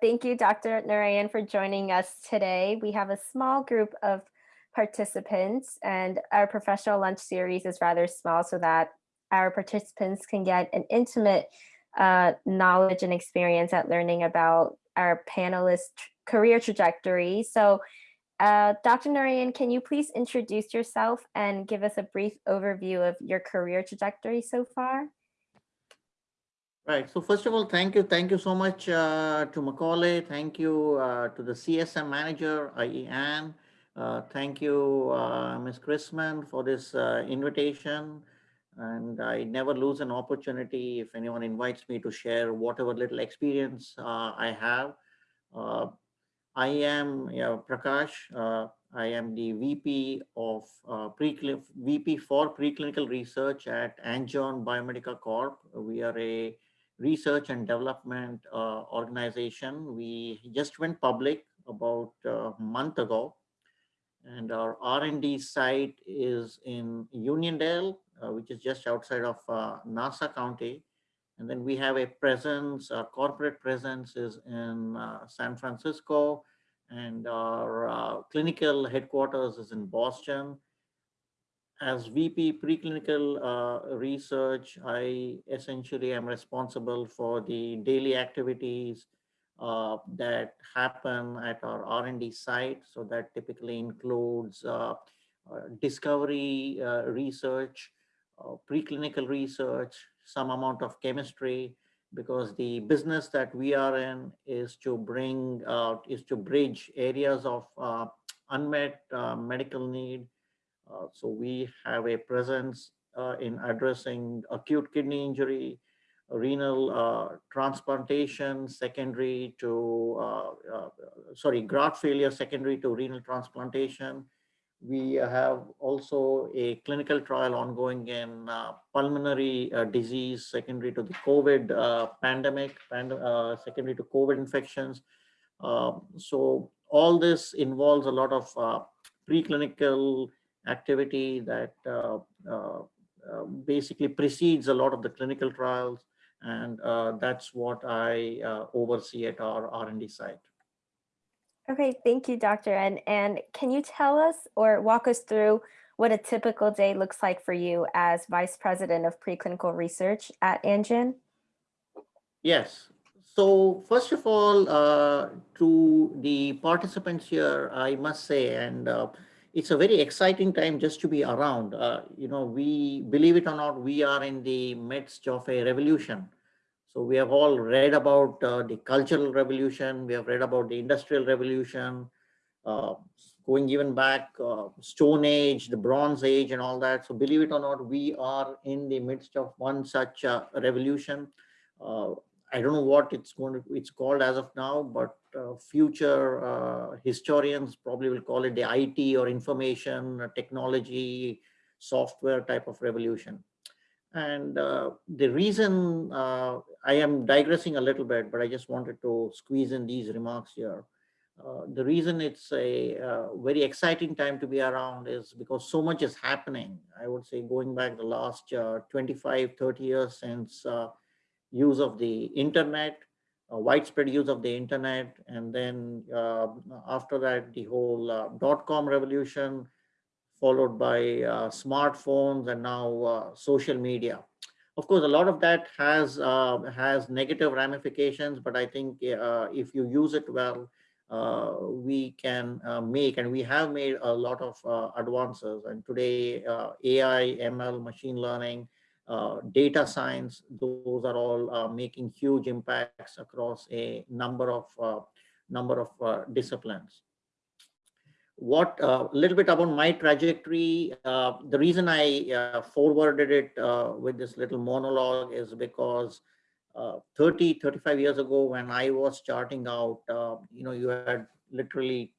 Thank you, Dr. Narayan, for joining us today. We have a small group of participants and our professional lunch series is rather small so that our participants can get an intimate uh, knowledge and experience at learning about our panelists career trajectory. So uh, Dr. Narayan, can you please introduce yourself and give us a brief overview of your career trajectory so far? Right. So first of all, thank you. Thank you so much uh, to Macaulay. Thank you uh, to the CSM manager, i.e. Anne. Uh, thank you, uh, Ms. Chrisman, for this uh, invitation. And I never lose an opportunity if anyone invites me to share whatever little experience uh, I have. I am Prakash. I am the VP of uh, VP for preclinical research at Angion Biomedica Corp. We are a research and development uh, organization. We just went public about a month ago and our R&D site is in Uniondale, uh, which is just outside of uh, Nassau County. And then we have a presence, our corporate presence is in uh, San Francisco, and our uh, clinical headquarters is in Boston. As VP preclinical uh, research, I essentially am responsible for the daily activities uh, that happen at our R&D site. So that typically includes uh, uh, discovery uh, research, uh, preclinical research, some amount of chemistry, because the business that we are in is to bring out, is to bridge areas of unmet medical need. So we have a presence in addressing acute kidney injury, renal uh, transplantation secondary to, uh, uh, sorry, graft failure secondary to renal transplantation. We have also a clinical trial ongoing in uh, pulmonary uh, disease secondary to the COVID uh, pandemic, pand secondary to COVID infections. Um, so all this involves a lot of preclinical activity that basically precedes a lot of the clinical trials and uh, that's what I uh, oversee at our R&D site. Okay, thank you, Doctor. And, and can you tell us or walk us through what a typical day looks like for you as Vice President of Preclinical Research at Angion? Yes. So first of all, uh, to the participants here, I must say, and uh, it's a very exciting time just to be around. Uh, you know, we believe it or not, we are in the midst of a revolution. So we have all read about uh, the cultural revolution. We have read about the industrial revolution, uh, going even back uh, Stone Age, the Bronze Age and all that. So believe it or not, we are in the midst of one such uh, revolution. I don't know what it's going to, it's called as of now, but uh, future uh, historians probably will call it the IT or information uh, technology software type of revolution. And uh, the reason uh, I am digressing a little bit, but I just wanted to squeeze in these remarks here. Uh, the reason it's a very exciting time to be around is because so much is happening. I would say going back the last 25, 30 years since use of the internet, uh, widespread use of the internet. And then uh, after that, the whole uh, dot-com revolution, followed by uh, smartphones and now uh, social media. Of course, a lot of that has uh, has negative ramifications, but I think if you use it well, we can make, and we have made a lot of advances. And today, AI, ML, machine learning, uh, data science, those are all uh, making huge impacts across a number of uh, number of uh, disciplines. What a uh, little bit about my trajectory, the reason I forwarded it with this little monologue is because 30, 35 years ago when I was starting out, you know, you had literally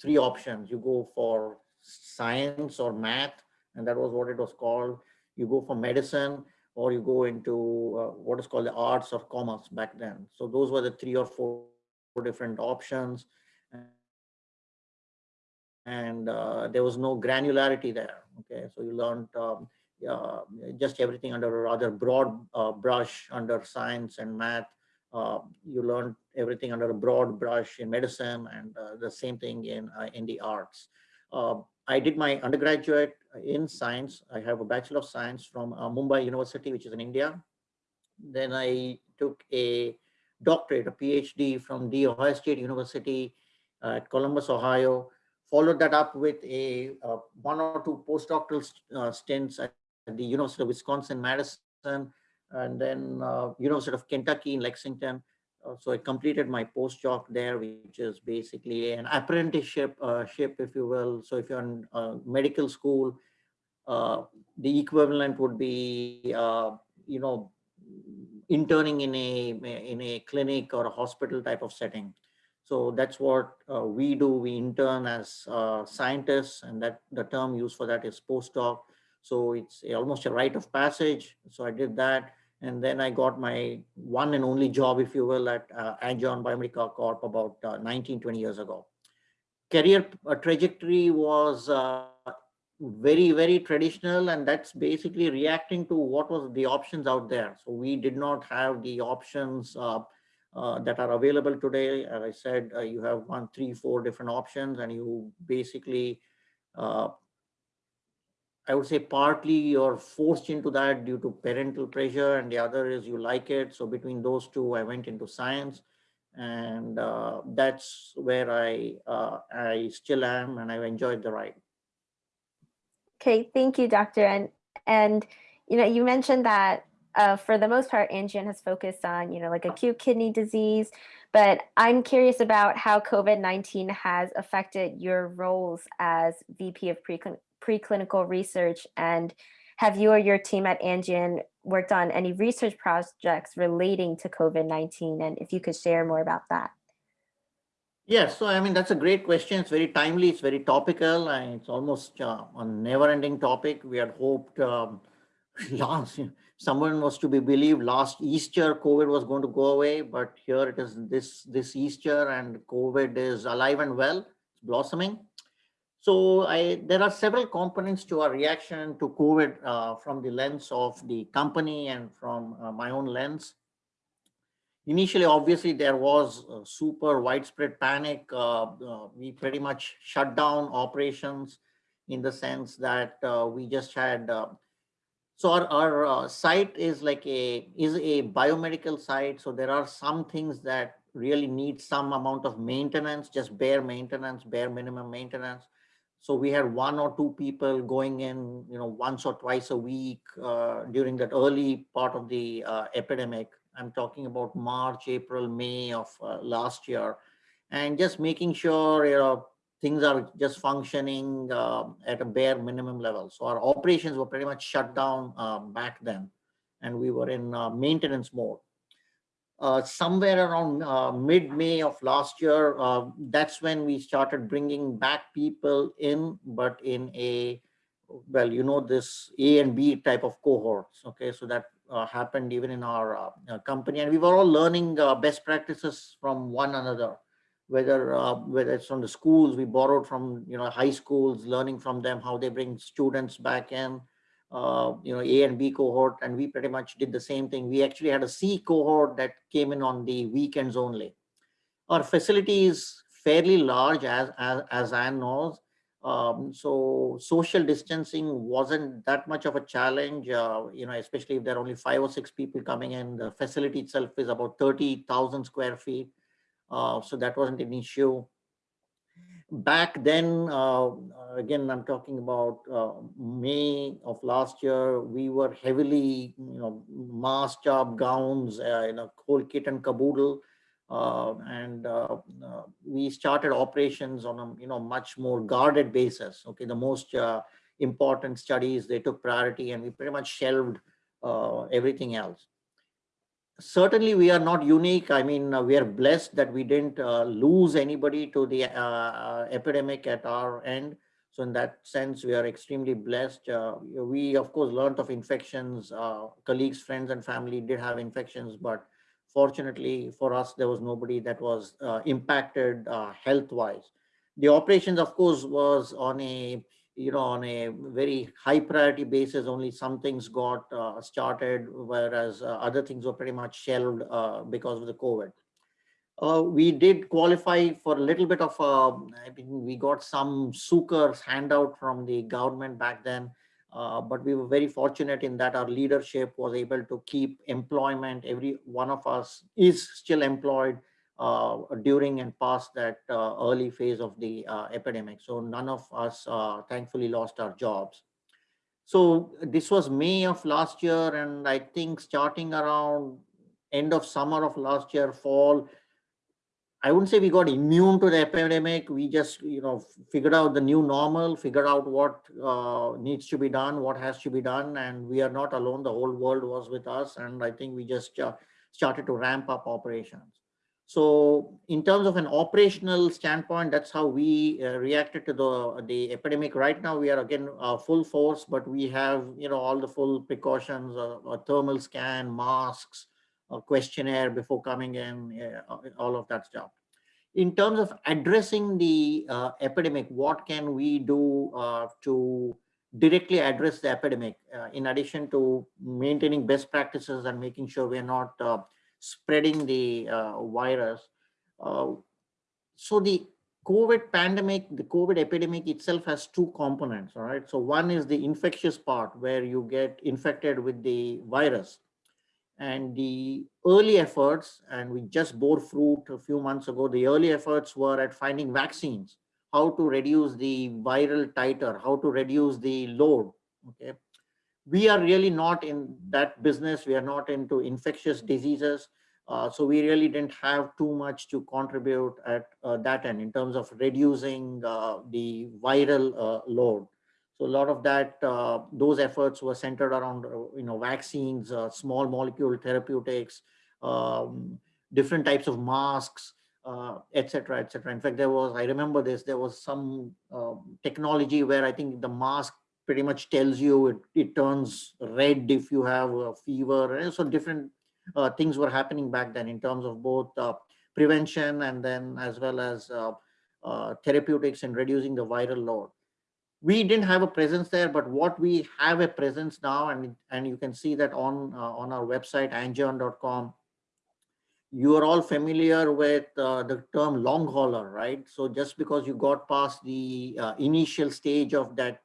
three options. You go for science or math, and that was what it was called you go for medicine or you go into uh, what is called the arts or commerce back then. So those were the three or four different options. And uh, there was no granularity there. Okay, so you learned um, uh, just everything under a rather broad uh, brush under science and math uh, you learned everything under a broad brush in medicine and uh, the same thing in, in the arts. Uh, I did my undergraduate in science. I have a Bachelor of Science from uh, Mumbai University, which is in India. Then I took a doctorate, a PhD from the Ohio State University at Columbus, Ohio. Followed that up with a uh, one or two postdoctoral uh, stints at the University of Wisconsin-Madison, and then uh, University of Kentucky in Lexington. Uh, so I completed my postdoc there, which is basically an apprenticeship, uh, ship, if you will. So if you're in uh, medical school, the equivalent would be, you know, interning in a in a clinic or a hospital type of setting. So that's what uh, we do. We intern as uh, scientists, and that the term used for that is postdoc. So it's almost a rite of passage. So I did that, and then I got my one and only job, if you will, at uh, Biomedica Corp about uh, 19, 20 years ago. Career uh, trajectory was uh, very, very traditional, and that's basically reacting to what was the options out there. So we did not have the options uh, uh, that are available today. As I said, uh, you have one, three, four different options, and you basically, I would say partly you're forced into that due to parental pressure, and the other is you like it. So between those two, I went into science, and uh, that's where I uh, I still am, and I've enjoyed the ride. Okay, thank you, Doctor. And and you know, you mentioned that uh, for the most part, Angion has focused on, you know, like acute kidney disease, but I'm curious about how COVID-19 has affected your roles as VP of preclin preclinical research and have you or your team at Angion worked on any research projects relating to COVID-19? And if you could share more about that. Yes, so I mean, that's a great question. It's very timely, it's very topical, and it's almost uh, a never-ending topic. We had hoped um, last, someone was to be believed last Easter, COVID was going to go away, but here it is this, this Easter and COVID is alive and well, it's blossoming. So I, there are several components to our reaction to COVID uh, from the lens of the company and from uh, my own lens. Initially, obviously, there was super widespread panic. Uh, uh, we pretty much shut down operations in the sense that uh, we just had so our, our uh, site is like a is a biomedical site. So there are some things that really need some amount of maintenance, just bare maintenance, bare minimum maintenance. So we had one or two people going in, you know, once or twice a week uh, during that early part of the uh, epidemic. I'm talking about March, April, May of uh, last year, and just making sure you know things are just functioning uh, at a bare minimum level. So our operations were pretty much shut down uh, back then, and we were in uh, maintenance mode. Uh, somewhere around uh, mid-May of last year, uh, that's when we started bringing back people in, but in a, well, you know, this A and B type of cohorts. Okay, so that happened even in our company, and we were all learning best practices from one another whether uh, whether it's from the schools we borrowed from you know high schools learning from them how they bring students back in uh, you know a and b cohort and we pretty much did the same thing. We actually had a c cohort that came in on the weekends only. Our facility is fairly large as as, as Anne knows. Um, so social distancing wasn't that much of a challenge uh, you know especially if there are only five or six people coming in. The facility itself is about 30,000 square feet. Uh, so that wasn't an issue. Back then, uh, again, I'm talking about uh, May of last year, we were heavily, you know, masked job gowns, uh, you know, whole kit and caboodle. Uh, and uh, uh, we started operations on a you know much more guarded basis. Okay, the most uh, important studies they took priority, and we pretty much shelved uh, everything else certainly we are not unique. I mean, uh, we are blessed that we didn't uh, lose anybody to the uh, uh epidemic at our end. So in that sense, we are extremely blessed. Uh, we, of course, learned of infections. Uh, colleagues, friends, and family did have infections, but fortunately for us, there was nobody that was impacted health-wise. The operations, of course, was on a you know, on a very high priority basis, only some things got uh, started, whereas uh, other things were pretty much shelved uh, because of the COVID. Uh, we did qualify for a little bit of, uh, I mean, we got some Sucres handout from the government back then, uh, but we were very fortunate in that our leadership was able to keep employment. Every one of us is still employed during and past that uh, early phase of the uh, epidemic. So none of us thankfully lost our jobs. So this was May of last year, and I think starting around end of summer of last year, fall, I wouldn't say we got immune to the epidemic. We just, you know, figured out the new normal, figured out what uh, needs to be done, what has to be done, and we are not alone. The whole world was with us, and I think we just uh, started to ramp up operations. So in terms of an operational standpoint, that's how we uh, reacted to the, the epidemic. Right now, we are again uh, full force, but we have you know all the full precautions, uh, a thermal scan, masks, a questionnaire before coming in, uh, all of that stuff. In terms of addressing the uh, epidemic, what can we do uh, to directly address the epidemic in addition to maintaining best practices and making sure we're not spreading the uh, virus. Uh, so the COVID pandemic, the COVID epidemic itself has two components, all right? So one is the infectious part where you get infected with the virus. And the early efforts, and we just bore fruit a few months ago, the early efforts were at finding vaccines, how to reduce the viral titer, how to reduce the load, okay? We are really not in that business. We are not into infectious diseases. Uh, so we really didn't have too much to contribute at uh, that end in terms of reducing uh, the viral uh, load. So a lot of that, uh, those efforts were centered around, uh, you know, vaccines, small molecule therapeutics, um, different types of masks, etc., etc. In fact, there was, I remember this, there was some um, technology where I think the mask pretty much tells you it, it turns red if you have a fever. So different uh, things were happening back then in terms of both uh, prevention and then as well as uh, uh therapeutics and reducing the viral load. We didn't have a presence there, but what we have a presence now, and, and you can see that on, uh, on our website, angion.com, you are all familiar with uh, the term long hauler, right? So just because you got past the initial stage of that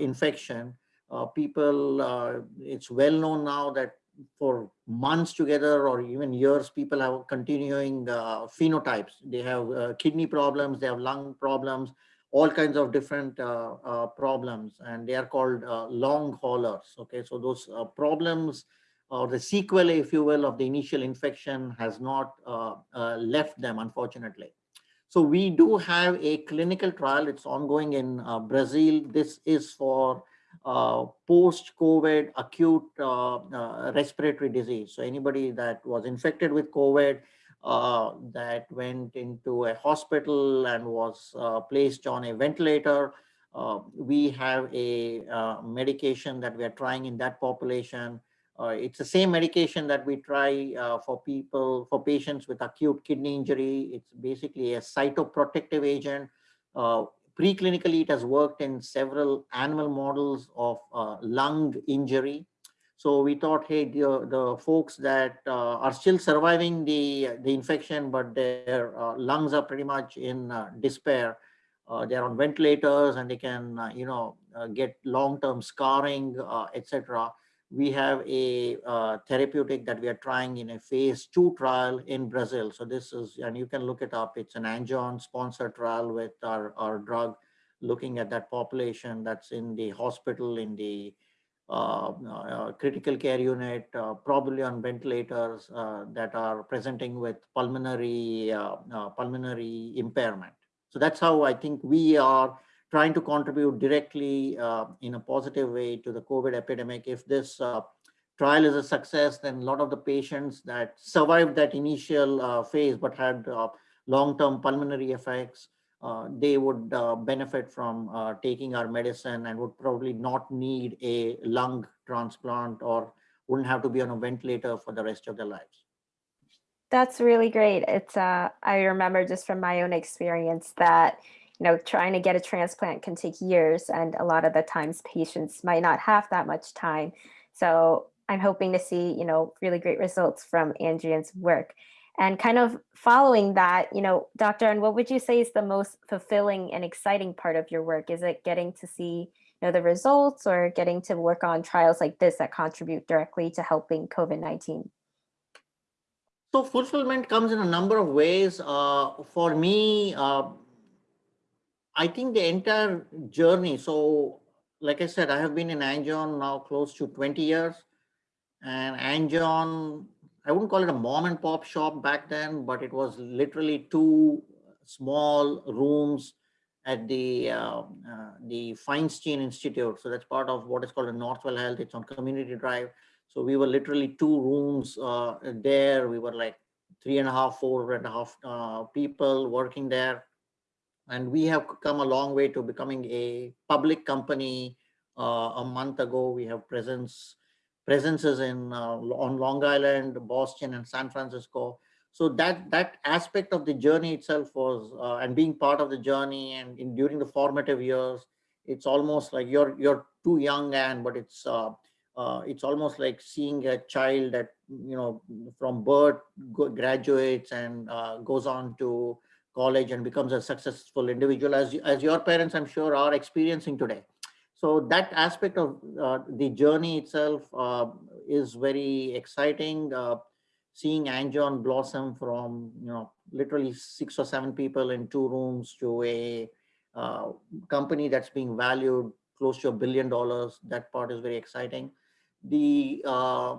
infection. Uh, people, uh, it's well known now that for months together or even years, people have continuing phenotypes. They have kidney problems, they have lung problems, all kinds of different uh, uh, problems and they are called uh, long haulers okay so those problems or the sequelae if you will of the initial infection has not left them unfortunately so we do have a clinical trial. It's ongoing in uh, Brazil. This is for uh, post-COVID acute uh, uh respiratory disease. So anybody that was infected with COVID uh, that went into a hospital and was uh, placed on a ventilator, we have a medication that we are trying in that population it's the same medication that we try uh, for people, for patients with acute kidney injury. It's basically a cytoprotective agent. Uh, preclinically, it has worked in several animal models of uh, lung injury. So we thought, hey, the, the folks that uh, are still surviving the, the infection, but their uh, lungs are pretty much in despair, they're on ventilators and they can, you know, get long-term scarring, etc we have a uh, therapeutic that we are trying in a phase two trial in Brazil. So this is, and you can look it up. It's an Angion sponsored trial with our, our drug looking at that population that's in the hospital, in the uh, uh, critical care unit, uh, probably on ventilators uh, that are presenting with pulmonary, uh, pulmonary impairment. So that's how I think we are trying to contribute directly uh, in a positive way to the COVID epidemic. If this uh, trial is a success, then a lot of the patients that survived that initial uh, phase but had uh, long-term pulmonary effects, uh, they would uh, benefit from taking our medicine and would probably not need a lung transplant or wouldn't have to be on a ventilator for the rest of their lives. That's really great. It's I remember just from my own experience that you know, trying to get a transplant can take years and a lot of the times patients might not have that much time. So I'm hoping to see, you know, really great results from Angion's work. And kind of following that, you know, Dr. And what would you say is the most fulfilling and exciting part of your work? Is it getting to see, you know, the results or getting to work on trials like this that contribute directly to helping COVID-19? So fulfillment comes in a number of ways. Uh, for me, uh, I think the entire journey. So, like I said, I have been in Angion now close to 20 years. And Angion, I wouldn't call it a mom and pop shop back then, but it was literally two small rooms at the uh, uh, the Feinstein Institute. So that's part of what is called a Northwell Health. It's on Community Drive. So we were literally two rooms uh, there. We were like three and a half, four and a half uh, people working there. And we have come a long way to becoming a public company. Uh, a month ago, we have presence presences in uh, on Long Island, Boston, and San Francisco. So that that aspect of the journey itself was, uh, and being part of the journey, and in, during the formative years, it's almost like you're you're too young, and but it's uh, uh, it's almost like seeing a child that you know from birth graduates and uh, goes on to college and becomes a successful individual as as your parents i'm sure are experiencing today. So that aspect of uh, the journey itself uh, is very exciting. Uh, seeing angion blossom from you know literally six or seven people in two rooms to a uh, company that's being valued close to a billion dollars that part is very exciting. The uh,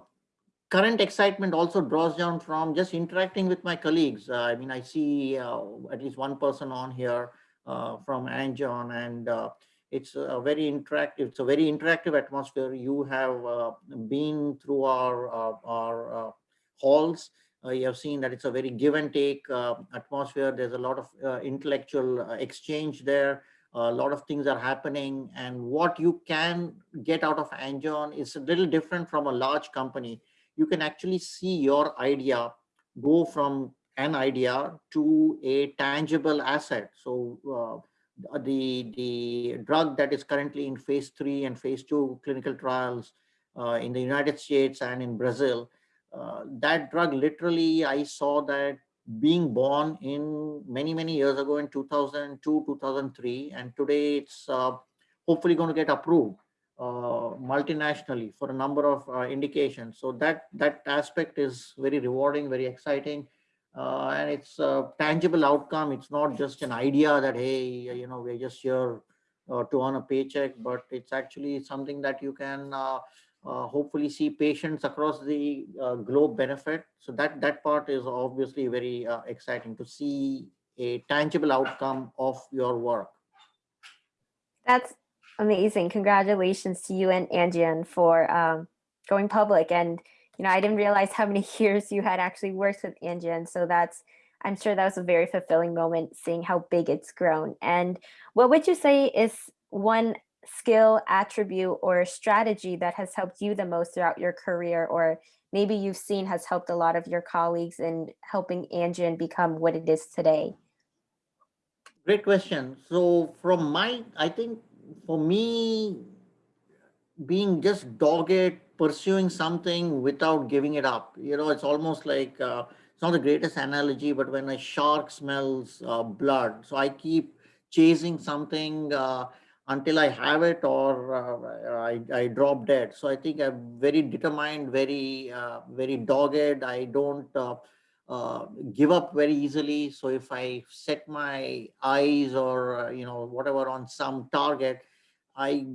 current excitement also draws down from just interacting with my colleagues. Uh, I mean, I see uh, at least one person on here uh, from Angion and uh, it's a very interactive, it's a very interactive atmosphere. You have uh, been through our, our halls. you have seen that it's a very give and take atmosphere. There's a lot of intellectual exchange there a lot of things are happening and what you can get out of Angion is a little different from a large company. You can actually see your idea go from an idea to a tangible asset. So uh, the, the drug that is currently in phase three and phase two clinical trials uh, in the United States and in Brazil, uh, that drug literally, I saw that being born in many, many years ago in 2002, 2003, and today it's uh, hopefully going to get approved multinationally for a number of uh, indications. So that that aspect is very rewarding, very exciting, uh, and it's a tangible outcome. It's not just an idea that hey, you know, we're just here uh, to earn a paycheck, but it's actually something that you can uh, uh, hopefully see patients across the uh, globe benefit. So that, that part is obviously very uh, exciting to see a tangible outcome of your work. That's amazing. Congratulations to you and Angion for um, going public. And, you know, I didn't realize how many years you had actually worked with Angion. So that's, I'm sure that was a very fulfilling moment seeing how big it's grown. And what would you say is one skill, attribute, or strategy that has helped you the most throughout your career, or maybe you've seen has helped a lot of your colleagues in helping Angion become what it is today? Great question. So from my, I think for me, being just dogged, pursuing something without giving it up, you know, it's almost like, uh, it's not the greatest analogy, but when a shark smells uh, blood, so I keep chasing something, uh, until I have it or uh, I, I drop dead. So I think I'm very determined, very, uh, very dogged. I don't uh, uh give up very easily. So if I set my eyes or, uh, you know, whatever on some target, I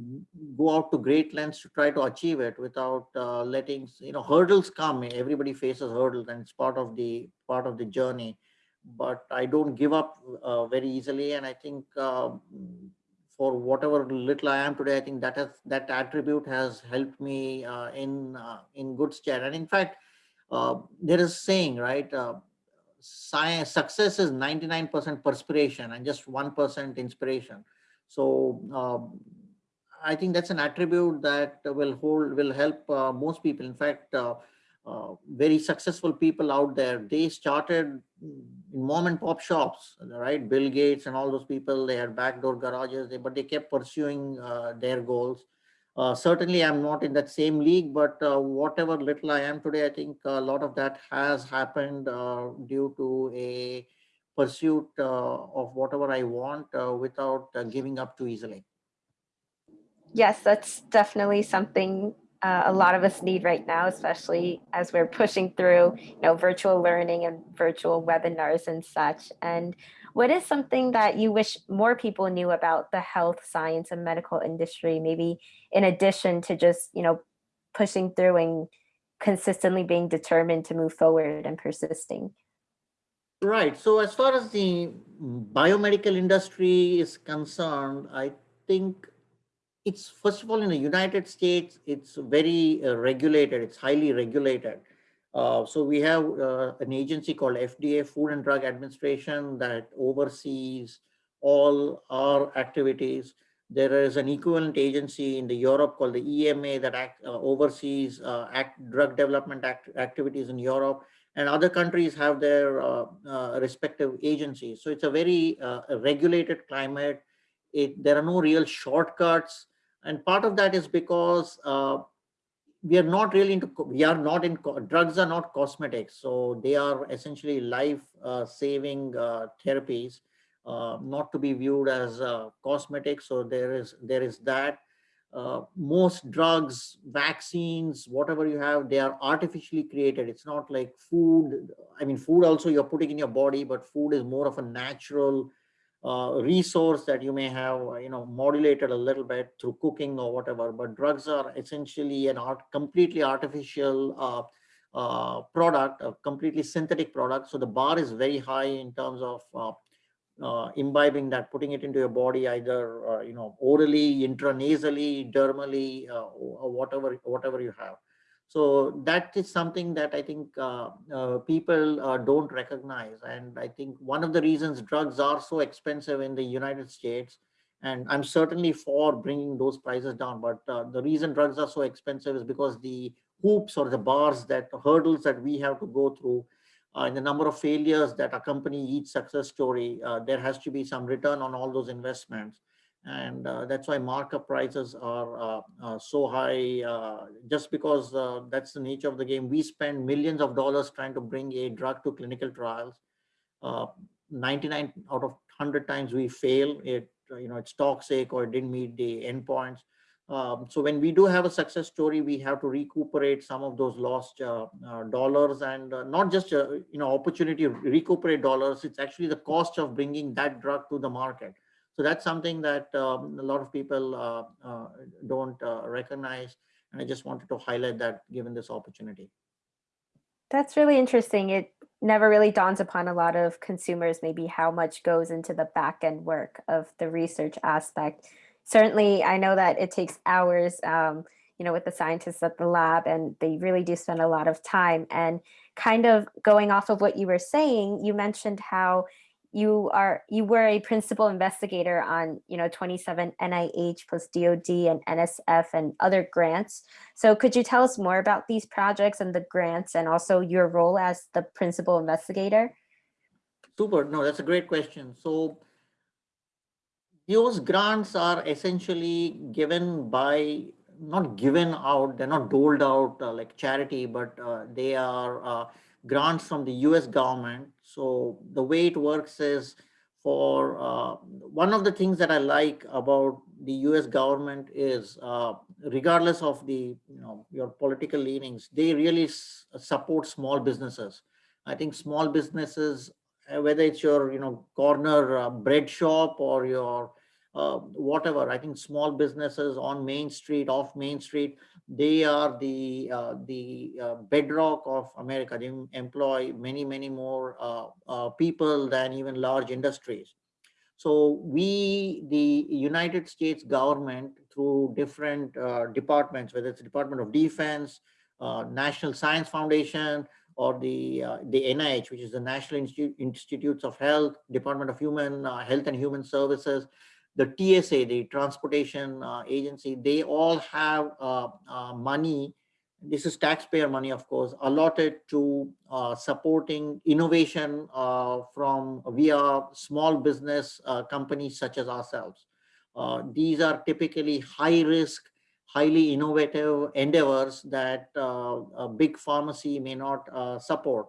go out to great lengths to try to achieve it without uh, letting, you know, hurdles come. Everybody faces hurdles and it's part of the, part of the journey. But I don't give up very easily. And I think for whatever little I am today, I think that has that attribute has helped me uh, in uh, in good stead. And in fact, uh, there is saying right, uh, science success is 99% perspiration and just 1% inspiration. So um, I think that's an attribute that will hold will help uh, most people. In fact, uh, uh, very successful people out there. They started in mom and pop shops, right? Bill Gates and all those people, they had backdoor garages, they, but they kept pursuing uh, their goals. Uh, certainly, I'm not in that same league, but uh, whatever little I am today, I think a lot of that has happened uh, due to a pursuit of whatever I want without giving up too easily. Yes, that's definitely something uh, a lot of us need right now, especially as we're pushing through, you know, virtual learning and virtual webinars and such. And what is something that you wish more people knew about the health science and medical industry, maybe in addition to just, you know, pushing through and consistently being determined to move forward and persisting? Right. So as far as the biomedical industry is concerned, I think it's first of all in the United States, it's very uh, regulated. It's highly regulated. Uh, so we have uh, an agency called FDA, Food and Drug Administration, that oversees all our activities. There is an equivalent agency in the Europe called the EMA that act, uh, oversees uh, act, drug development act, activities in Europe, and other countries have their uh, respective agencies. So it's a very regulated climate. It, there are no real shortcuts and part of that is because we are not really into, we are not in, drugs are not cosmetics. So they are essentially life uh, saving uh, therapies, uh, not to be viewed as uh, cosmetics. So there is, there is that. Uh, most drugs, vaccines, whatever you have, they are artificially created. It's not like food. I mean, food also you're putting in your body, but food is more of a natural uh, resource that you may have, uh, you know, modulated a little bit through cooking or whatever, but drugs are essentially an art, completely artificial uh, uh, product, a completely synthetic product. So the bar is very high in terms of uh, uh, imbibing that, putting it into your body, either, you know, orally, intranasally, dermally, or whatever, whatever you have. So that is something that I think uh, uh, people uh, don't recognize. And I think one of the reasons drugs are so expensive in the United States, and I'm certainly for bringing those prices down, but uh, the reason drugs are so expensive is because the hoops or the bars that hurdles that we have to go through uh, and the number of failures that accompany each success story, uh, there has to be some return on all those investments and uh, that's why markup prices are uh, uh, so high uh, just because uh, that's the nature of the game. We spend millions of dollars trying to bring a drug to clinical trials. Uh, 99 out of 100 times we fail. It you know it's toxic or it didn't meet the endpoints. Um, so when we do have a success story we have to recuperate some of those lost dollars and not just you know opportunity to recuperate dollars. It's actually the cost of bringing that drug to the market so that's something that um, a lot of people uh, uh, don't uh, recognize. And I just wanted to highlight that given this opportunity. That's really interesting. It never really dawns upon a lot of consumers maybe how much goes into the back end work of the research aspect. Certainly, I know that it takes hours, um, you know, with the scientists at the lab, and they really do spend a lot of time. And kind of going off of what you were saying, you mentioned how you are you were a principal investigator on you know 27 NIH plus DoD and NSF and other grants. So could you tell us more about these projects and the grants and also your role as the principal investigator? Super. No, that's a great question. So those grants are essentially given by not given out, they're not doled out uh, like charity, but uh, they are uh, grants from the US government. So the way it works is for uh, one of the things that I like about the US government is uh, regardless of the, you know, your political leanings, they really support small businesses. I think small businesses, uh, whether it's your, you know, corner uh, bread shop or your uh, whatever. I think small businesses on Main Street, off Main Street, they are the uh, the uh, bedrock of America. They employ many, many more uh, uh, people than even large industries. So we, the United States government, through different uh, departments, whether it's Department of Defense, National Science Foundation, or the the NIH, which is the National Institute, Institutes of Health, Department of Human Health and Human Services, the TSA, the transportation uh, agency, they all have uh, uh, money this is taxpayer money, of course, allotted to uh, supporting innovation from via small business companies such as ourselves. These are typically high risk, highly innovative endeavors that a big pharmacy may not support.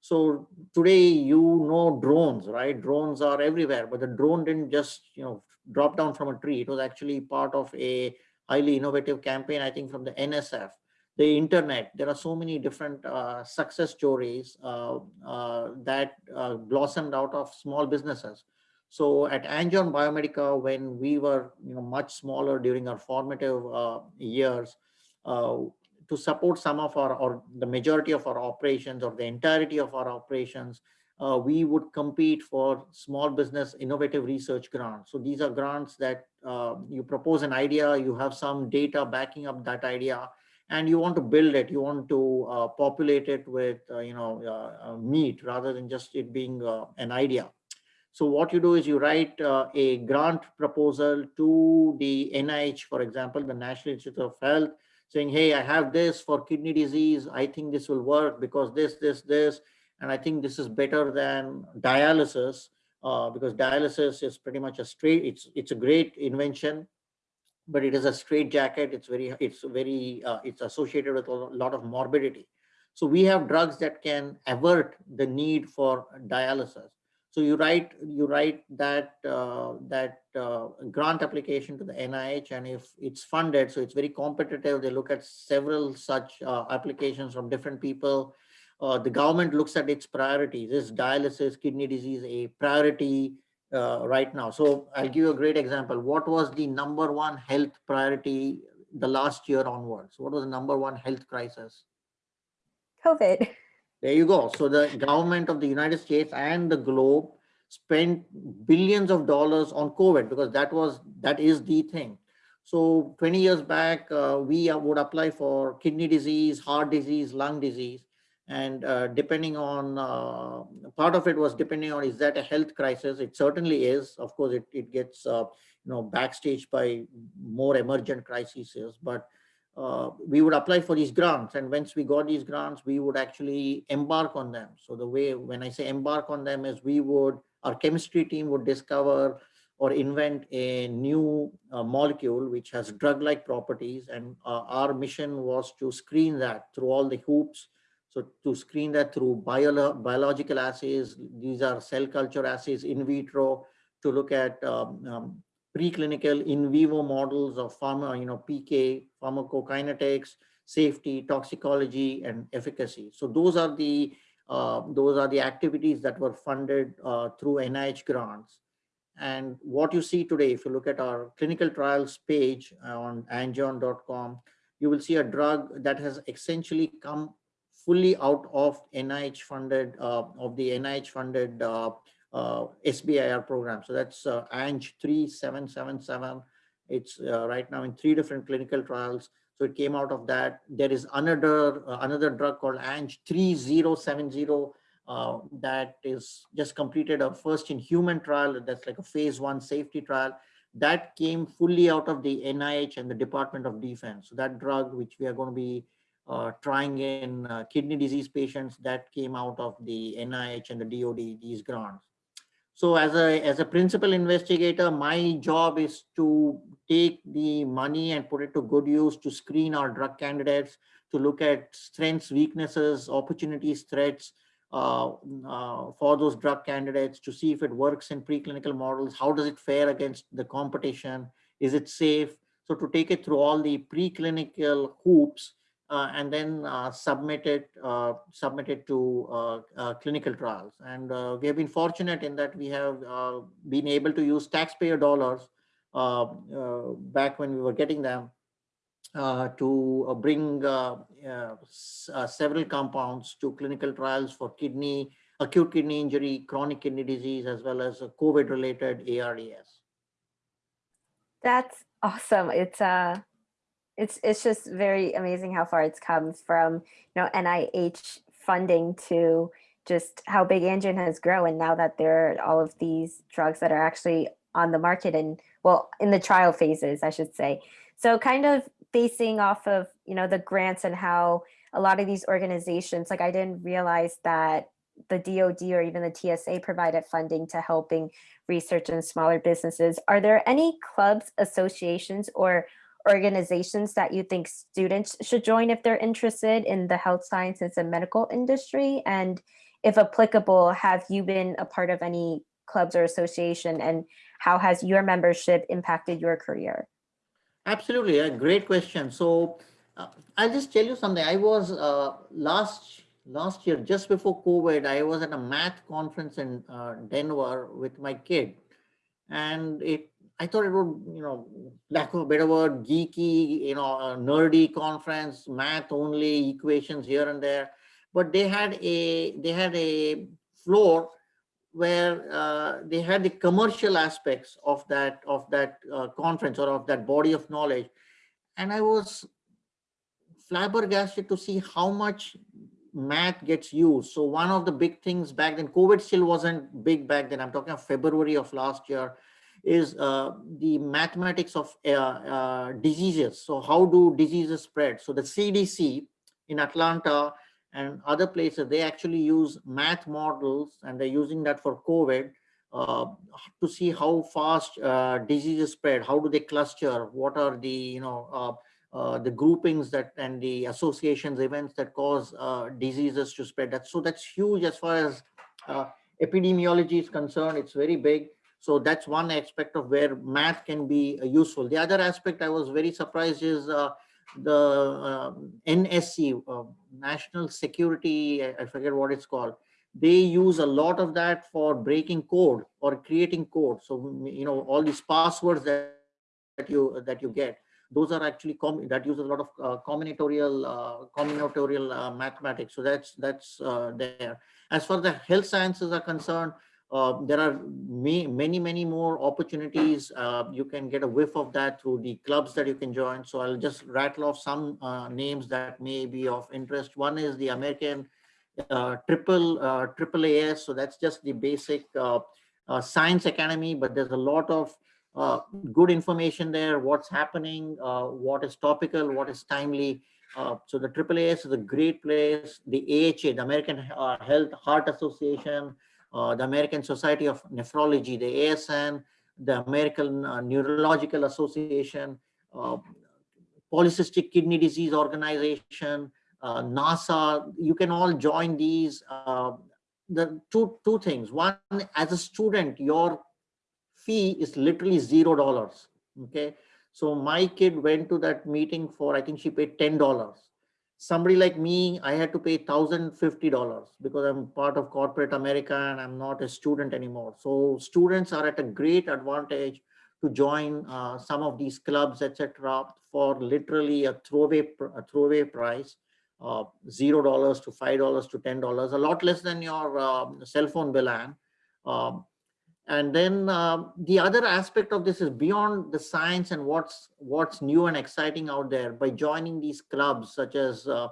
So today, you know drones, right? Drones are everywhere, but the drone didn't just you know drop down from a tree. It was actually part of a highly innovative campaign, I think, from the NSF the internet. There are so many different uh, success stories uh, uh, that uh, blossomed out of small businesses. So at Angion Biomedica, when we were you know, much smaller during our formative uh, years, uh, to support some of our, or the majority of our operations or the entirety of our operations, we would compete for small business innovative research grants. So these are grants that you propose an idea, you have some data backing up that idea, and you want to build it, you want to uh, populate it with, uh, you know, uh, uh meat rather than just it being uh, an idea. So what you do is you write uh, a grant proposal to the NIH, for example, the National Institute of Health, saying, hey, I have this for kidney disease. I think this will work because this, this, this, and I think this is better than dialysis because dialysis is pretty much a straight, it's, it's a great invention but it is a straight jacket. It's very, it's very, uh, it's associated with a lot of morbidity. So we have drugs that can avert the need for dialysis. So you write, you write that uh, that uh, grant application to the NIH, and if it's funded, so it's very competitive. They look at several such uh, applications from different people. Uh, the government looks at its priorities. Is dialysis, kidney disease a priority? uh, right now. So I'll give you a great example. What was the number one health priority the last year onwards? What was the number one health crisis? COVID. There you go. So the government of the United States and the globe spent billions of dollars on COVID because that was that is the thing. So 20 years back, uh, we would apply for kidney disease, heart disease, lung disease and uh, depending on uh, part of it was depending on is that a health crisis? It certainly is. Of course it, it gets uh, you know backstage by more emergent crises but uh, we would apply for these grants. And once we got these grants we would actually embark on them. So the way when i say embark on them is we would our chemistry team would discover or invent a new uh, molecule which has drug-like properties. And uh, our mission was to screen that through all the hoops so to screen that through bio biological assays, these are cell culture assays in vitro to look at um, um, preclinical in vivo models of pharma, you know, PK, pharmacokinetics, safety, toxicology, and efficacy. So those are the uh, those are the activities that were funded uh, through NIH grants. And what you see today, if you look at our clinical trials page on angion.com, you will see a drug that has essentially come fully out of NIH funded, uh, of the NIH funded uh, uh, SBIR program. So that's uh, ANG 3777. It's right now in three different clinical trials. So it came out of that. There is another uh, another drug called ANG 3070 uh, that is just completed a first in human trial. That's like a phase one safety trial. That came fully out of the NIH and the Department of Defense. So that drug, which we are going to be trying in uh, kidney disease patients that came out of the NIH and the DOD, these grants. So as a, as a principal investigator, my job is to take the money and put it to good use to screen our drug candidates, to look at strengths, weaknesses, opportunities, threats uh, uh, for those drug candidates to see if it works in preclinical models. How does it fare against the competition? Is it safe? So to take it through all the preclinical hoops uh, and then uh, submit it uh, submit it to uh, uh, clinical trials. And uh, we have been fortunate in that we have been able to use taxpayer dollars back when we were getting them to bring several compounds to clinical trials for kidney, acute kidney injury, chronic kidney disease, as well as COVID-related ARDS. That's awesome. It's uh it's it's just very amazing how far it's come from you know NIH funding to just how big Angion has grown and now that there are all of these drugs that are actually on the market and well in the trial phases I should say. So kind of basing off of, you know, the grants and how a lot of these organizations, like I didn't realize that the DoD or even the TSA provided funding to helping research in smaller businesses. Are there any clubs, associations, or organizations that you think students should join if they're interested in the health sciences and medical industry? And if applicable, have you been a part of any clubs or association and how has your membership impacted your career? Absolutely, a great question. So uh, I'll just tell you something. I was uh, last last year, just before COVID, I was at a math conference in uh, Denver with my kid, and it I thought it would, you know, lack of a better word, geeky, you know, nerdy conference, math only, equations here and there. But they had a they had a floor where uh, they had the commercial aspects of that of that uh, conference or of that body of knowledge, and I was flabbergasted to see how much math gets used. So one of the big things back then, COVID still wasn't big back then. I'm talking February of last year is uh, the mathematics of uh, uh, diseases. So how do diseases spread? So the CDC in Atlanta and other places, they actually use math models and they're using that for COVID uh, to see how fast uh, diseases spread. How do they cluster? What are the, you know, uh, the groupings that and the associations events that cause diseases to spread that so that's huge as far as epidemiology is concerned it's very big so that's one aspect of where math can be uh, useful the other aspect i was very surprised is uh, the um, nsc national security I, forget what it's called they use a lot of that for breaking code or creating code so you know all these passwords that, that you that you get those are actually that uses a lot of uh, combinatorial uh, combinatorial uh, mathematics. So that's that's uh, there. As far as the health sciences are concerned, uh, there are many, many, more opportunities. Uh, you can get a whiff of that through the clubs that you can join. So I'll just rattle off some names that may be of interest. One is the American triple triple AS. So that's just the basic science academy, but there's a lot of uh, good information there, what's happening, uh, what is topical, what is timely. Uh, so the AAAS is a great place. The AHA, the American uh, Health Heart Association, uh, Uh, the American Society of Nephrology, the ASN, the American uh, Neurological Association, uh, Polycystic Kidney Disease Organization, uh, NASA, you can all join these. the two, two things. One, as a student, your fee is literally zero dollars. Okay. So my kid went to that meeting for, I think she paid $10. Somebody like me, I had to pay $1,050 because I'm part of corporate America and I'm not a student anymore. So students are at a great advantage to join uh, some of these clubs, etc., for literally a throwaway, a throwaway price, uh, zero dollars to five dollars to ten dollars, a lot less than your um, cell phone bill. And um, and then uh, the other aspect of this is beyond the science and what's what's new and exciting out there by joining these clubs such as uh,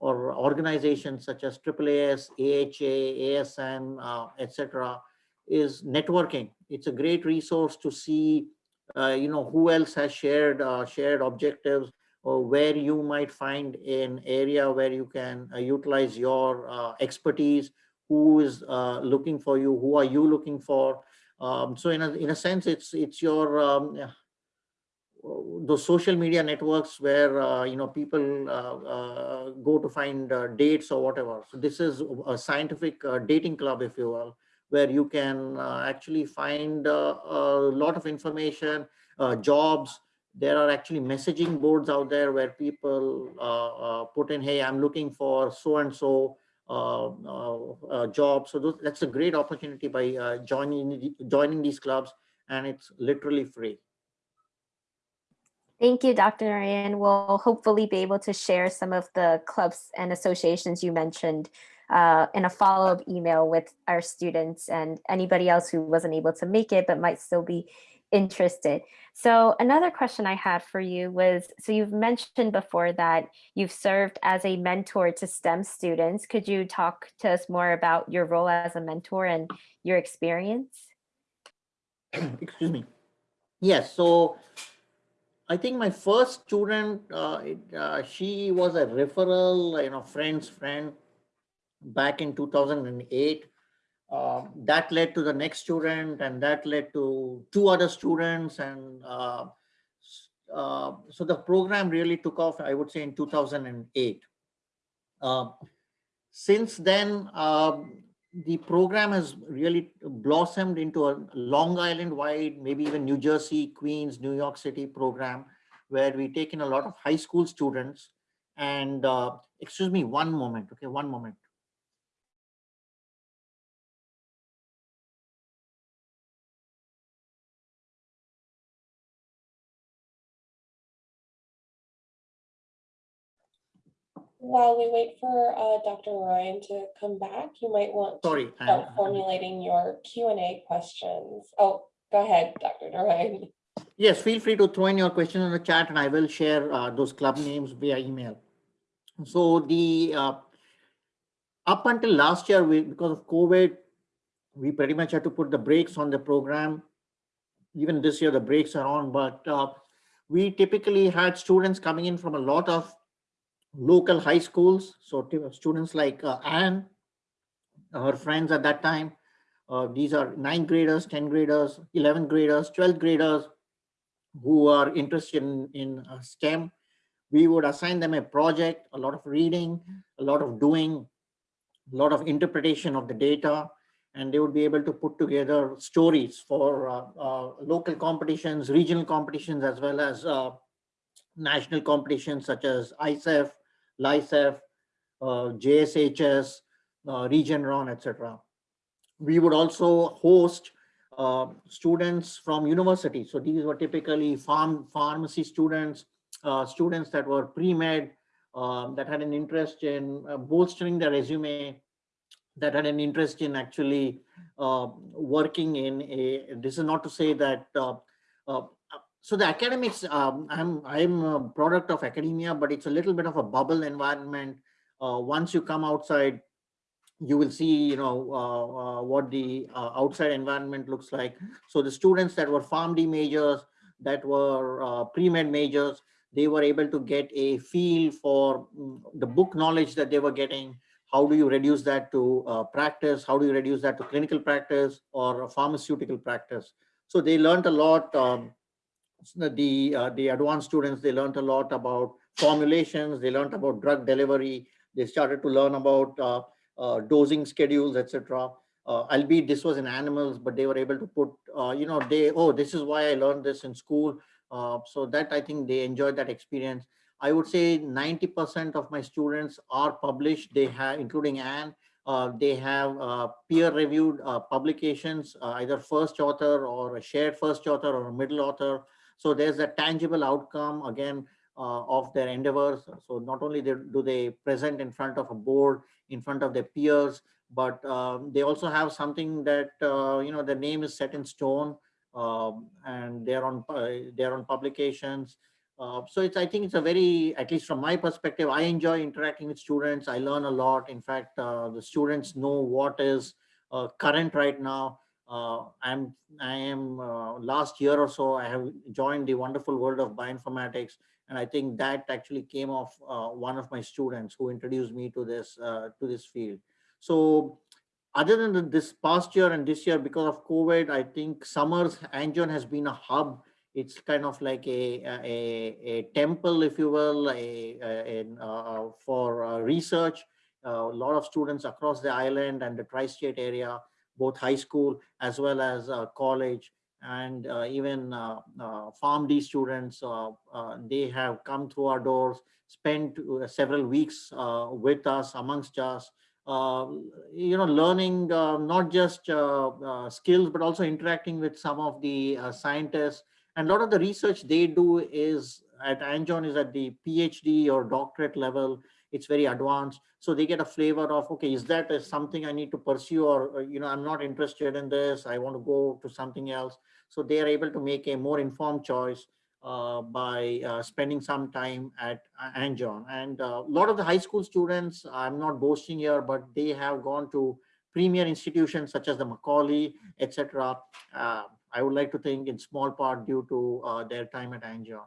or organizations such as AAAS, AHA, ASN, uh, etc. is networking. It's a great resource to see, uh, you know, who else has shared uh, shared objectives or where you might find an area where you can uh, utilize your expertise who is looking for you, who are you looking for. Um, so in a, in a sense, it's it's your um, those social media networks where uh, you know people uh, uh, go to find uh, dates or whatever. So this is a scientific uh, dating club, if you will, where you can uh, actually find a lot of information, jobs. There are actually messaging boards out there where people put in, "Hey, I'm looking for so and so." Uh, uh, uh, job. So those, that's a great opportunity by joining joining these clubs, and it's literally free. Thank you, Dr. Narayan. We'll hopefully be able to share some of the clubs and associations you mentioned uh, in a follow-up email with our students and anybody else who wasn't able to make it but might still be interested. So another question I had for you was, so you've mentioned before that you've served as a mentor to STEM students. Could you talk to us more about your role as a mentor and your experience? Excuse me. Yes, so I think my first student, uh, it, uh, she was a referral, you know, friend's friend back in 2008. Uh, that led to the next student and that led to two other students. And uh, uh, so the program really took off, I would say in 2008. Uh, since then, um, the program has really blossomed into a Long Island wide, maybe even New Jersey, Queens, New York City program, where we take in a lot of high school students. And uh, excuse me, one moment, okay, one moment. While we wait for uh, Dr. Ryan to come back, you might want to Sorry. I'm- start formulating your Q and A questions. Oh, go ahead, Dr. Ryan. Yes, feel free to throw in your questions in the chat and I will share uh, those club names via email. So the, uh, up until last year, we, because of COVID, we pretty much had to put the brakes on the program. Even this year, the brakes are on, but uh, we typically had students coming in from a lot of local high schools. So students like uh, Anne, her friends at that time, uh, these are ninth graders, 10 graders, 11th graders, 12th graders, who are interested in, in uh, STEM, we would assign them a project, a lot of reading, a lot of doing, a lot of interpretation of the data, and they would be able to put together stories for uh, uh, local competitions, regional competitions, as well as uh, national competitions such as ISEF, LISEF, uh, JSHS, uh, Region etc. We would also host uh, students from university. So these were typically farm pharmacy students, students that were pre-med, um, that had an interest in uh, bolstering their resume, that had an interest in actually uh, working in a, this is not to say that, uh, so the academics, um, I'm, I'm a product of academia, but it's a little bit of a bubble environment. Uh, once you come outside, you will see, you know, uh, uh, what the uh, outside environment looks like. So the students that were PharmD majors, that were uh, pre-med majors, they were able to get a feel for mm, the book knowledge that they were getting. How do you reduce that to uh, practice? How do you reduce that to clinical practice or pharmaceutical practice? So they learned a lot. Um, the uh, the advanced students they learned a lot about formulations. They learned about drug delivery. They started to learn about uh, uh, dosing schedules, etc. Uh, albeit this was in animals, but they were able to put, uh, you know, they, oh, this is why I learned this in school. Uh, so that I think they enjoyed that experience. I would say 90% of my students are published. They have, including Anne, uh, they have uh, peer-reviewed uh, publications, either first author or a shared first author or a middle author. So there's a tangible outcome again uh, of their endeavors. So not only do they present in front of a board, in front of their peers, but um, they also have something that uh, you know the name is set in stone, um, and they're on uh, they're on publications. Uh, so it's I think it's a very at least from my perspective, I enjoy interacting with students. I learn a lot. In fact, uh, the students know what is uh, current right now. Uh, I'm I am last year or so I have joined the wonderful world of bioinformatics and I think that actually came off uh, one of my students who introduced me to this uh, to this field. So other than this past year and this year, because of COVID, I think Summers Angion has been a hub. It's kind of like a a, a temple, if you will, a, a, a uh, for uh, research. a lot of students across the island and the tri-state area, both high school as well as uh, college, and uh, even uh, uh, PharmD students, they have come through our doors, spent several weeks with us, amongst us, uh, you know, learning uh, not just uh, skills, but also interacting with some of the scientists. And a lot of the research they do is at Angion is at the PhD or doctorate level. It's very advanced. So they get a flavor of, okay, is that uh, something I need to pursue or, or, you know, I'm not interested in this. I want to go to something else. So they are able to make a more informed choice uh, by uh, spending some time at uh, Angion. And a lot of the high school students, I'm not boasting here, but they have gone to premier institutions such as the Macaulay, etc. Uh, I would like to think in small part due to uh, their time at Angion.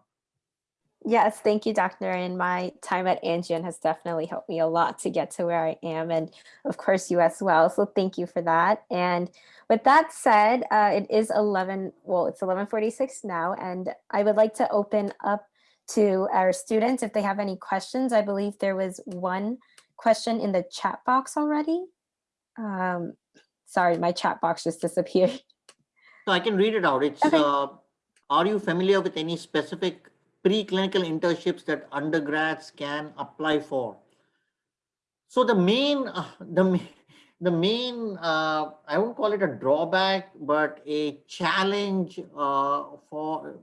Yes, thank you, Dr. And my time at Angion has definitely helped me a lot to get to where I am, and of course you as well. So thank you for that. And with that said, uh, it is 11, well, it's 1146 now, and I would like to open up to our students if they have any questions. I believe there was one question in the chat box already. Um, sorry, my chat box just disappeared. So I can read it out. It's, Okay. uh, are you familiar with any specific preclinical internships that undergrads can apply for? So the main, uh, the, the main, uh, I won't call it a drawback, but a challenge uh, for,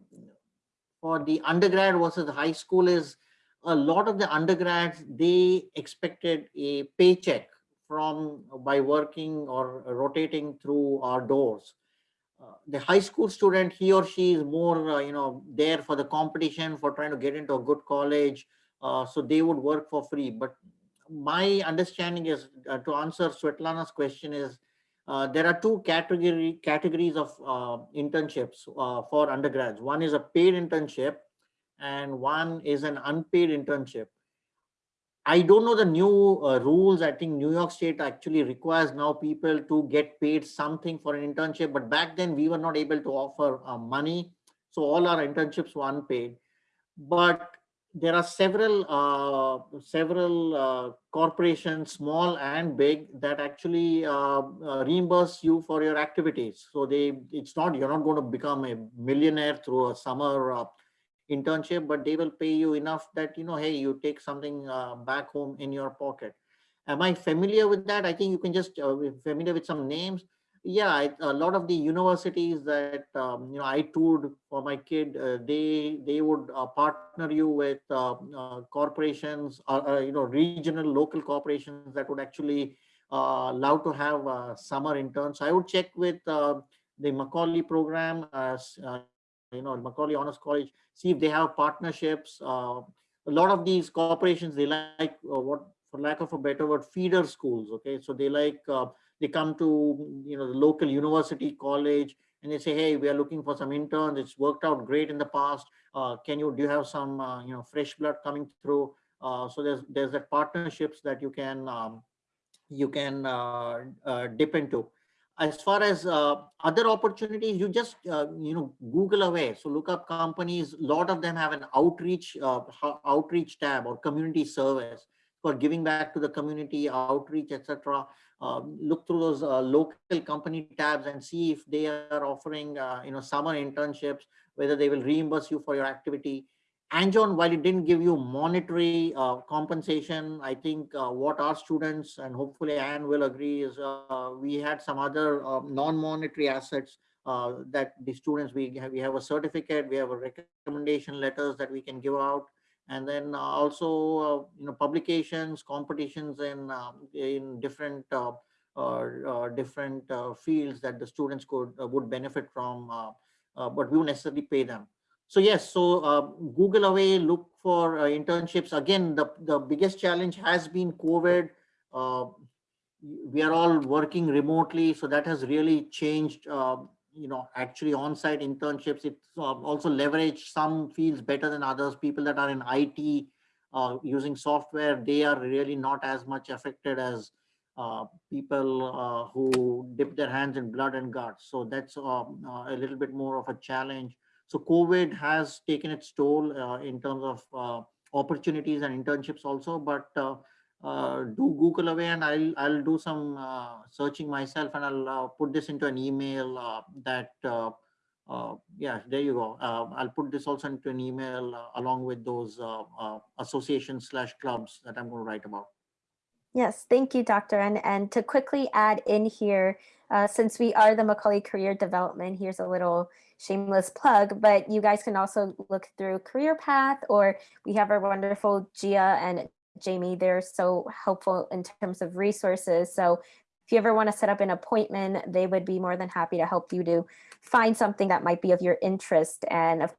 for the undergrad versus the high school is a lot of the undergrads, they expected a paycheck from by working or rotating through our doors the high school student, he or she is more, uh, you know, there for the competition, for trying to get into a good college. Uh, so they would work for free. But my understanding is, uh, to answer Svetlana's question is, uh, there are two category categories of uh, internships uh, for undergrads. One is a paid internship and one is an unpaid internship. I don't know the new uh, rules. I think New York State actually requires now people to get paid something for an internship. But back then we were not able to offer uh, money. So all our internships were unpaid. But there are several uh, several uh, corporations, small and big, that actually uh, uh, reimburse you for your activities. So they it's not you're not going to become a millionaire through a summer internship, but they will pay you enough that, you know, hey, you take something uh, back home in your pocket. Am I familiar with that? I think you can just uh, familiar with some names. Yeah, I, a lot of the universities that um, you know I toured for my kid, uh, they they would uh, partner you with uh, uh, corporations, or uh, you know regional local corporations that would actually allow to have summer interns. So I would check with the Macaulay program, you know, Macaulay Honors College, see if they have partnerships. Uh, a lot of these corporations, they like uh, what, for lack of a better word, feeder schools. Okay, so they like uh, they come to you know the local university college and they say, hey, we are looking for some interns. It's worked out great in the past. Uh, can you do you have some uh, you know fresh blood coming through? Uh, so there's there's that partnerships that you can um, you can uh dip into as far as uh, other opportunities, you just, uh, you know, Google away. So look up companies, a lot of them have an outreach, uh, outreach tab or community service for giving back to the community, outreach, etc. Um, look through those uh, local company tabs and see if they are offering, uh, you know, summer internships, whether they will reimburse you for your activity. Angion, while it didn't give you monetary uh, compensation, I think uh, what our students and hopefully Anne will agree is uh, we had some other uh, non-monetary assets uh, that the students, we have, we have a certificate, we have a recommendation letters that we can give out. And then also, you know, publications, competitions in, um, in different different fields that the students could would benefit from, but we won't necessarily pay them. So yes, so uh, Google away, look for uh, internships. Again, the, the biggest challenge has been COVID. Uh, we are all working remotely, so that has really changed, uh, you know, actually on-site internships. It's uh, also leveraged some fields better than others. People that are in IT uh, using software, they are really not as much affected as people who dip their hands in blood and guts. So that's um, a little bit more of a challenge. So COVID has taken its toll uh, in terms of uh, opportunities and internships also, but uh, uh do Google away and I'll, I'll do some searching myself and I'll put this into an email that, yeah, there you go. I'll put this also into an email along with those associations slash clubs that I'm going to write about. Yes, thank you, Dr. And, and to quickly add in here, uh, since we are the Macaulay Career Development, here's a little shameless plug, but you guys can also look through Career Path or we have our wonderful Gia and Jamie. They're so helpful in terms of resources. So if you ever want to set up an appointment, they would be more than happy to help you to find something that might be of your interest. And of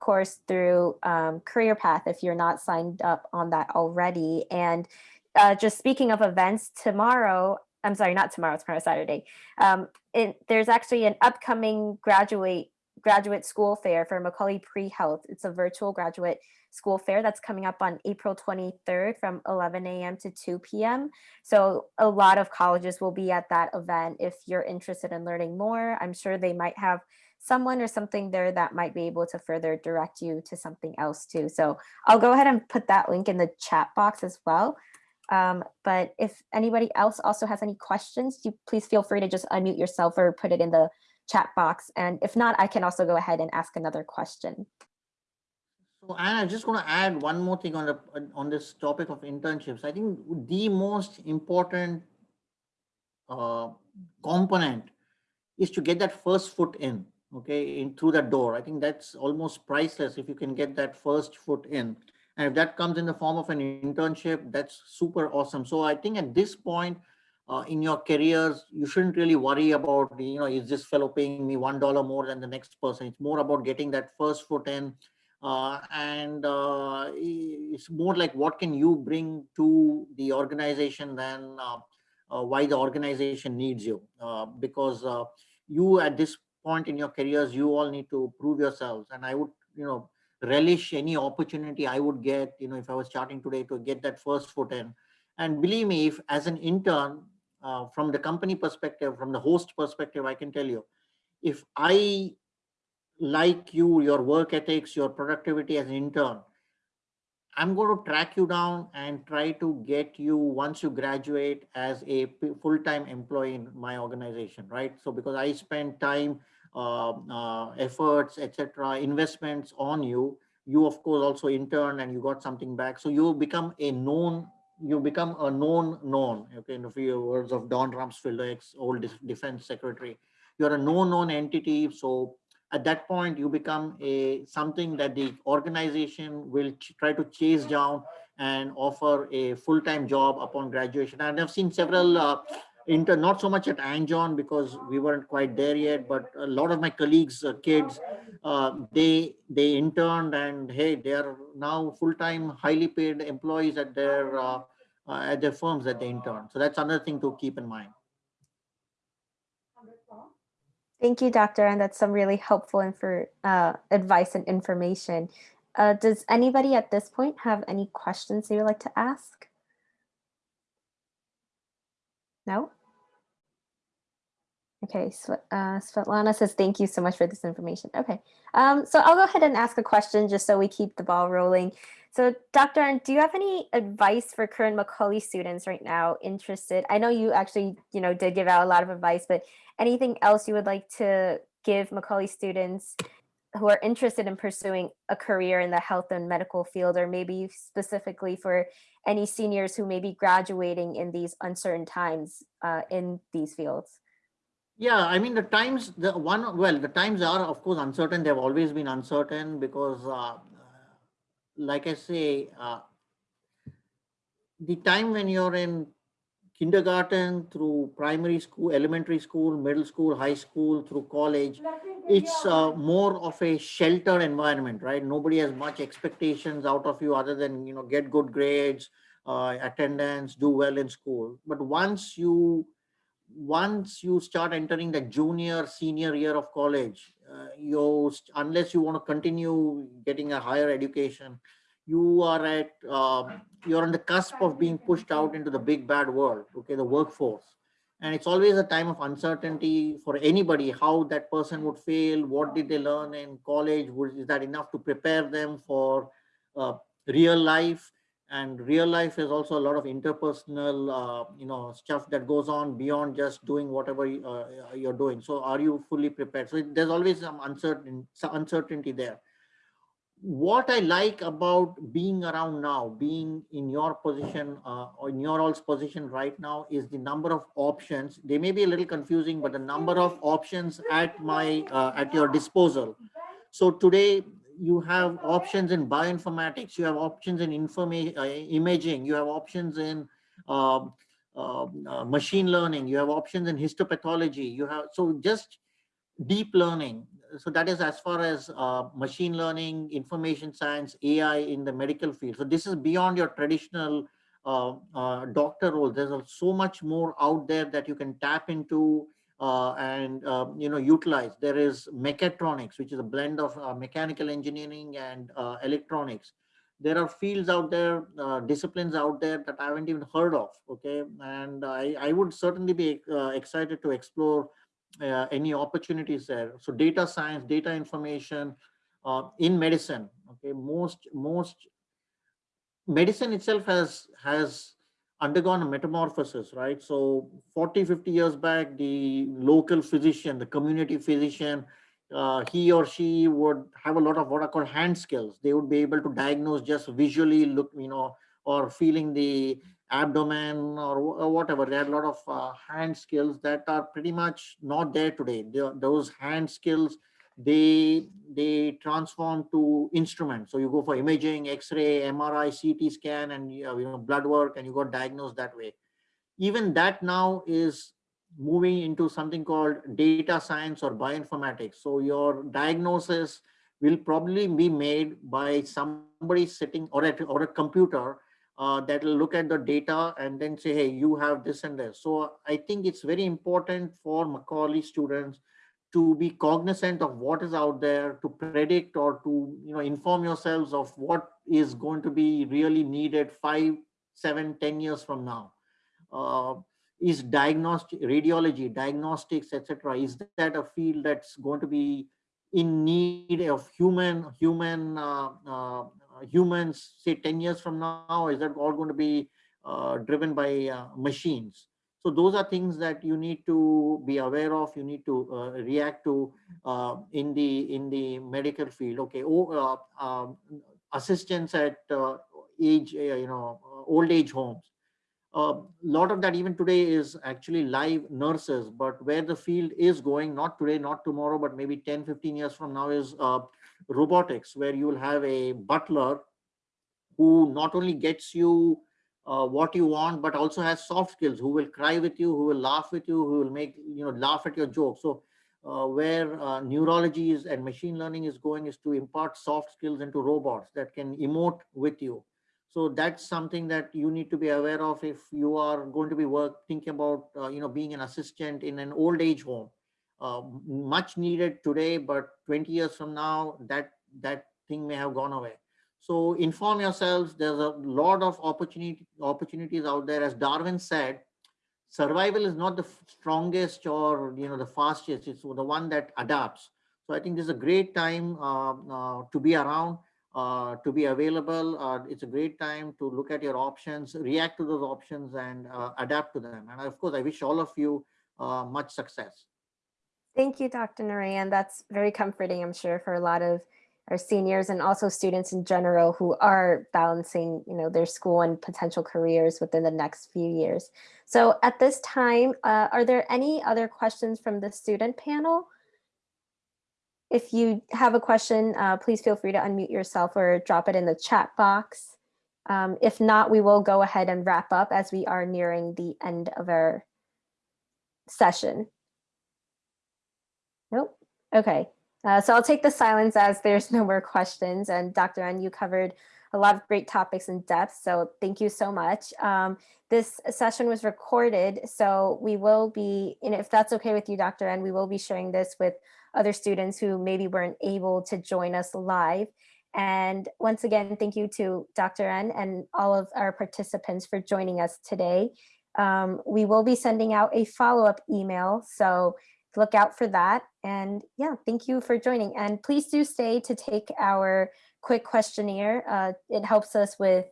course, through um, Career Path, if you're not signed up on that already. And uh, just speaking of events, tomorrow I'm sorry, not tomorrow, tomorrow Saturday. Um, it, there's actually an upcoming graduate graduate school fair for Macaulay Pre-Health. It's a virtual graduate school fair that's coming up on April 23rd from 11 a.m. to 2 p.m. So a lot of colleges will be at that event. If you're interested in learning more, I'm sure they might have someone or something there that might be able to further direct you to something else too. So I'll go ahead and put that link in the chat box as well. Um, but if anybody else also has any questions, you please feel free to just unmute yourself or put it in the chat box. And if not, I can also go ahead and ask another question. So Anne, I just want to add one more thing on the on this topic of internships. I think the most important uh, component is to get that first foot in okay, in through that door. I think that's almost priceless if you can get that first foot in. And if that comes in the form of an internship, that's super awesome. So I think at this point uh, in your careers, you shouldn't really worry about, you know, is this fellow paying me $1 more than the next person? It's more about getting that first foot in. Uh, and uh, it's more like what can you bring to the organization than uh, uh, why the organization needs you. Uh, because you at this point in your careers, you all need to prove yourselves. And I would, you know, relish any opportunity I would get, you know, if I was starting today to get that first foot in. And believe me, if as an intern, uh, from the company perspective, from the host perspective, I can tell you, if I like you, your work ethics, your productivity as an intern, I'm going to track you down and try to get you once you graduate as a full-time employee in my organization, right? So because I spend time efforts, etc., investments on you. You, of course, also intern and you got something back. So you become a known, you become a known known, okay, in the few words of Don Rumsfeld, ex-old defense secretary. You're a known known entity. So at that point, you become a something that the organization will try to chase down and offer a full-time job upon graduation. And I've seen several uh, inter not so much at Angion because we weren't quite there yet, but a lot of my colleagues, uh, kids, uh, they they interned and hey, they are now full-time, highly paid employees at their uh, uh at their firms that they intern. So that's another thing to keep in mind. Thank you, Doctor, and that's some really helpful info, uh, advice and information. Uh, does anybody at this point have any questions they would like to ask? No? Okay, so, uh, Svetlana says, thank you so much for this information. Okay, um, so I'll go ahead and ask a question just so we keep the ball rolling. So Dr. Arndt, do you have any advice for current Macaulay students right now interested? I know you actually, you know, did give out a lot of advice, but anything else you would like to give Macaulay students who are interested in pursuing a career in the health and medical field, or maybe specifically for any seniors who may be graduating in these uncertain times uh, in these fields? Yeah, I mean, the times, the one, well, the times are, of course, uncertain. They've always been uncertain because, uh, like I say, uh, the time when you're in kindergarten through primary school, elementary school, middle school, high school, through college, it's uh, more of a sheltered environment, right? Nobody has much expectations out of you other than, you know, get good grades, uh, attendance, do well in school. But once you, once you start entering the junior, senior year of college, uh, you, unless you want to continue getting a higher education, you are at um, you're on the cusp of being pushed out into the big bad world okay the workforce. And it's always a time of uncertainty for anybody how that person would fail what did they learn in college is that enough to prepare them for uh, real life and real life is also a lot of interpersonal uh, you know stuff that goes on beyond just doing whatever uh, you're doing so are you fully prepared so there's always some uncertain some uncertainty there what I like about being around now, being in your position uh, or in your all's position right now is the number of options. They may be a little confusing, but the number of options at my uh, at your disposal. So today you have options in bioinformatics, you have options in information, uh, imaging, you have options in um, um, uh, machine learning, you have options in histopathology, you have so just deep learning so that is as far as uh, machine learning, information science, AI in the medical field. So this is beyond your traditional uh, uh, doctor role. There's so much more out there that you can tap into uh, and uh, you know utilized. There is mechatronics, which is a blend of uh, mechanical engineering and uh, electronics. There are fields out there, uh, disciplines out there that I haven't even heard of. Okay, and I, I would certainly be uh, excited to explore any opportunities there. So data science, data information in medicine. Okay, most most medicine itself has has undergone a metamorphosis, right? So 40, 50 years back, the local physician, the community physician, uh, he or she would have a lot of what are called hand skills. They would be able to diagnose just visually look, you know, or feeling the abdomen or, or whatever. They had a lot of uh, hand skills that are pretty much not there today. They, those hand skills, they they transform to instruments. So you go for imaging, X-ray, MRI, CT scan, and you know blood work, and you got diagnosed that way. Even that now is moving into something called data science or bioinformatics. So your diagnosis will probably be made by somebody sitting or at or a computer uh, that will look at the data and then say, hey, you have this and this. So I think it's very important for Macaulay students to be cognizant of what is out there, to predict or to you know inform yourselves of what is going to be really needed five, seven, ten years from now. Uh, is diagnostic radiology, diagnostics, etc. Is that a field that's going to be in need of human human uh, uh, humans say 10 years from now is that all going to be uh, driven by uh, machines so those are things that you need to be aware of. You need to uh, react to uh, in the in the medical field. Okay oh, um, assistants at age you know old age homes. A lot of that even today is actually live nurses but where the field is going not today not tomorrow but maybe 10 15 years from now is uh, robotics where you will have a butler who not only gets you uh, what you want but also has soft skills who will cry with you who will laugh with you who will make you know laugh at your jokes so uh, where uh, neurology is and machine learning is going is to impart soft skills into robots that can emote with you so that's something that you need to be aware of if you are going to be work thinking about uh, you know being an assistant in an old age home. Uh, much needed today, but 20 years from now, that that thing may have gone away. So inform yourselves. There's a lot of opportunity opportunities out there. As Darwin said, survival is not the strongest or you know the fastest. It's the one that adapts. So I think this is a great time uh, uh to be around uh, to be available. Uh, it's a great time to look at your options, react to those options and uh, adapt to them. And of course, I wish all of you uh, much success. Thank you, Dr. Narayan. That's very comforting, I'm sure, for a lot of our seniors and also students in general who are balancing you know, their school and potential careers within the next few years. So at this time, uh, are there any other questions from the student panel? If you have a question, uh, please feel free to unmute yourself or drop it in the chat box. Um, if not, we will go ahead and wrap up as we are nearing the end of our session. Nope. Okay. Uh, so I'll take the silence as there's no more questions. And Dr. N, you covered a lot of great topics in depth. So thank you so much. Um, this session was recorded, so we will be, and if that's okay with you, Dr. N, we will be sharing this with other students who maybe weren't able to join us live. And once again, thank you to Dr. N and all of our participants for joining us today. Um, we will be sending out a follow-up email, so look out for that. And yeah, thank you for joining. And please do stay to take our quick questionnaire. Uh, it helps us with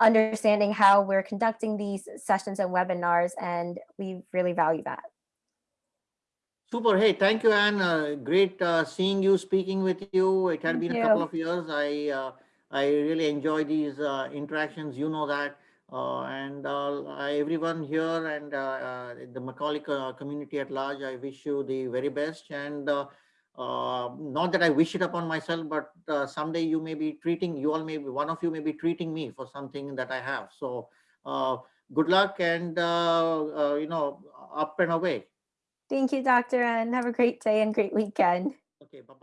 understanding how we're conducting these sessions and webinars, and we really value that. Super. Hey, thank you, Anne. Uh, great uh, seeing you, speaking with you. It had Thank been you. a couple of years. I uh, I really enjoy these uh, interactions. You know that. Uh, and uh, everyone here and uh, uh, the Macaulay community at large, I wish you the very best. And uh, not that I wish it upon myself, but someday you may be treating, you all may be, one of you may be treating me for something that I have. So good luck and, you know, up and away. Thank you, Dr. N. Have a great day and great weekend. Okay, bye-bye.